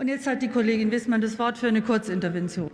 Und jetzt hat die Kollegin Wissmann das Wort für eine Kurzintervention.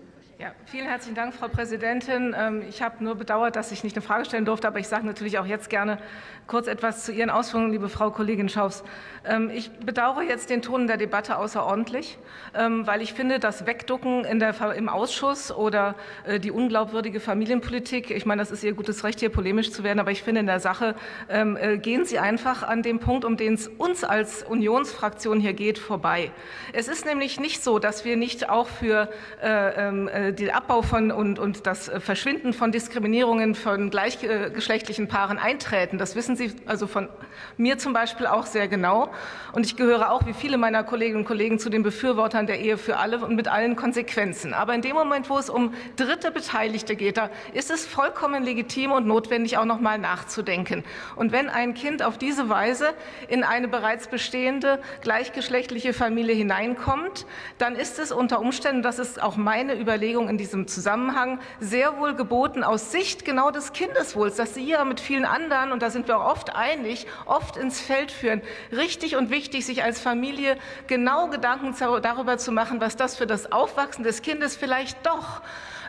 Ja, vielen herzlichen Dank, Frau Präsidentin. Ähm, ich habe nur bedauert, dass ich nicht eine Frage stellen durfte, aber ich sage natürlich auch jetzt gerne kurz etwas zu Ihren Ausführungen, liebe Frau Kollegin Schaus. Ähm, ich bedauere jetzt den Ton der Debatte außerordentlich, ähm, weil ich finde, das Wegducken der, im Ausschuss oder äh, die unglaubwürdige Familienpolitik, ich meine, das ist Ihr gutes Recht, hier polemisch zu werden, aber ich finde, in der Sache äh, gehen Sie einfach an dem Punkt, um den es uns als Unionsfraktion hier geht, vorbei. Es ist nämlich nicht so, dass wir nicht auch für äh, den Abbau von und, und das Verschwinden von Diskriminierungen von gleichgeschlechtlichen Paaren eintreten. Das wissen Sie also von mir zum Beispiel auch sehr genau. Und ich gehöre auch wie viele meiner Kolleginnen und Kollegen zu den Befürwortern der Ehe für alle und mit allen Konsequenzen. Aber in dem Moment, wo es um dritte Beteiligte geht, da ist es vollkommen legitim und notwendig, auch noch mal nachzudenken. Und wenn ein Kind auf diese Weise in eine bereits bestehende gleichgeschlechtliche Familie hineinkommt, dann ist es unter Umständen, das ist auch meine Überlegung, Überlegung in diesem Zusammenhang sehr wohl geboten aus Sicht genau des Kindeswohls, dass Sie ja mit vielen anderen, und da sind wir auch oft einig, oft ins Feld führen. Richtig und wichtig, sich als Familie genau Gedanken darüber zu machen, was das für das Aufwachsen des Kindes vielleicht doch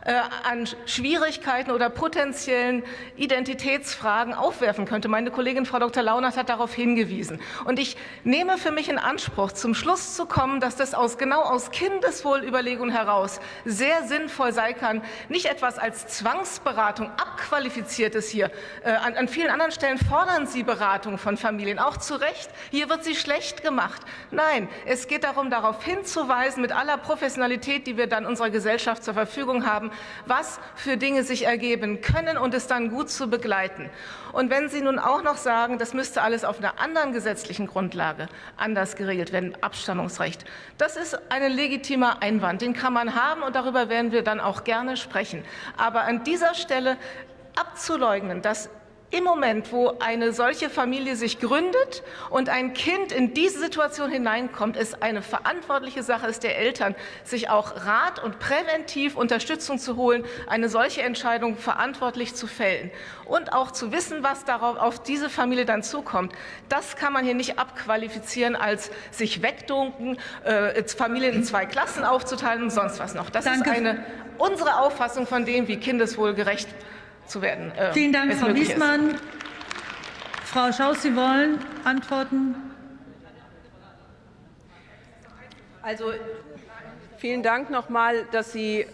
an Schwierigkeiten oder potenziellen Identitätsfragen aufwerfen könnte. Meine Kollegin Frau Dr. Launert hat darauf hingewiesen. Und ich nehme für mich in Anspruch, zum Schluss zu kommen, dass das aus, genau aus Kindeswohlüberlegungen heraus sehr sinnvoll sein kann, nicht etwas als Zwangsberatung abqualifiziertes hier. Äh, an, an vielen anderen Stellen fordern Sie Beratung von Familien, auch zu Recht. Hier wird sie schlecht gemacht. Nein, es geht darum, darauf hinzuweisen, mit aller Professionalität, die wir dann unserer Gesellschaft zur Verfügung haben, was für Dinge sich ergeben können und es dann gut zu begleiten. Und wenn Sie nun auch noch sagen, das müsste alles auf einer anderen gesetzlichen Grundlage anders geregelt werden, Abstammungsrecht, das ist ein legitimer Einwand, den kann man haben und darüber werden wir dann auch gerne sprechen. Aber an dieser Stelle abzuleugnen, dass im Moment, wo eine solche Familie sich gründet und ein Kind in diese Situation hineinkommt, ist eine verantwortliche Sache ist der Eltern, sich auch Rat und präventiv Unterstützung zu holen, eine solche Entscheidung verantwortlich zu fällen und auch zu wissen, was darauf auf diese Familie dann zukommt. Das kann man hier nicht abqualifizieren als sich wegdunken, äh, Familien in zwei Klassen aufzuteilen und sonst was noch. Das Danke. ist eine unsere Auffassung von dem, wie kindeswohlgerecht zu werden. Äh, Vielen Dank, Frau Wiesmann. Ist. Frau Schaus, Sie wollen antworten? Also vielen Dank noch mal, dass Sie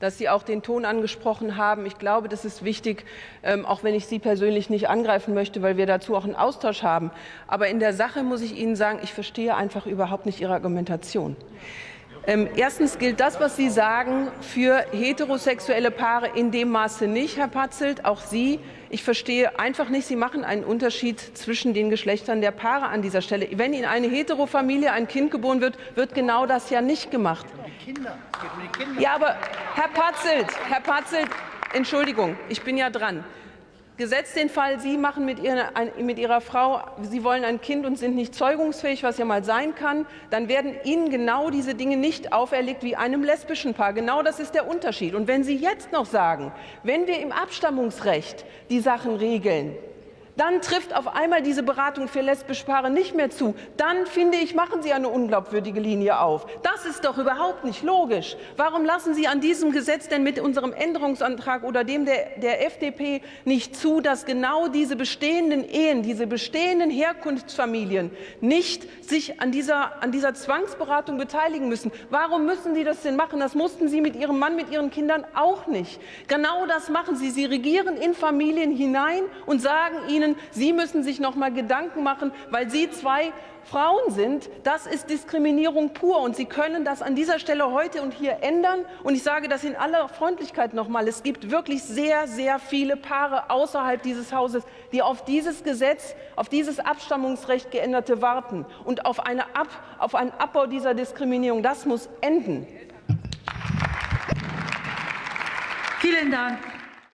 dass Sie auch den Ton angesprochen haben. Ich glaube, das ist wichtig, ähm, auch wenn ich Sie persönlich nicht angreifen möchte, weil wir dazu auch einen Austausch haben. Aber in der Sache muss ich Ihnen sagen, ich verstehe einfach überhaupt nicht Ihre Argumentation. Ähm, erstens gilt das, was Sie sagen, für heterosexuelle Paare in dem Maße nicht, Herr Patzelt. Auch Sie, ich verstehe einfach nicht, Sie machen einen Unterschied zwischen den Geschlechtern der Paare an dieser Stelle. Wenn in eine Heterofamilie ein Kind geboren wird, wird genau das ja nicht gemacht. Ja, aber Herr Patzelt, Herr Patzelt, Entschuldigung, ich bin ja dran. Gesetzt den Fall, Sie machen mit, ihr, mit, Ihrer Frau, Sie wollen ein Kind und sind nicht zeugungsfähig, was ja mal sein kann, dann werden Ihnen genau diese Dinge nicht auferlegt wie einem lesbischen Paar. Genau das ist der Unterschied. Und wenn Sie jetzt noch sagen, wenn wir im Abstammungsrecht die Sachen regeln, dann trifft auf einmal diese Beratung für lesbische Paare nicht mehr zu. Dann, finde ich, machen Sie eine unglaubwürdige Linie auf. Das ist doch überhaupt nicht logisch. Warum lassen Sie an diesem Gesetz denn mit unserem Änderungsantrag oder dem der, der FDP nicht zu, dass genau diese bestehenden Ehen, diese bestehenden Herkunftsfamilien nicht sich an dieser, an dieser Zwangsberatung beteiligen müssen? Warum müssen Sie das denn machen? Das mussten Sie mit Ihrem Mann, mit Ihren Kindern auch nicht. Genau das machen Sie. Sie regieren in Familien hinein und sagen ihnen, Ihnen, Sie müssen sich noch mal Gedanken machen, weil Sie zwei Frauen sind, das ist Diskriminierung pur. Und Sie können das an dieser Stelle heute und hier ändern. Und ich sage das in aller Freundlichkeit noch mal. Es gibt wirklich sehr, sehr viele Paare außerhalb dieses Hauses, die auf dieses Gesetz, auf dieses Abstammungsrecht geänderte warten und auf, eine Ab, auf einen Abbau dieser Diskriminierung. Das muss enden. Vielen Dank.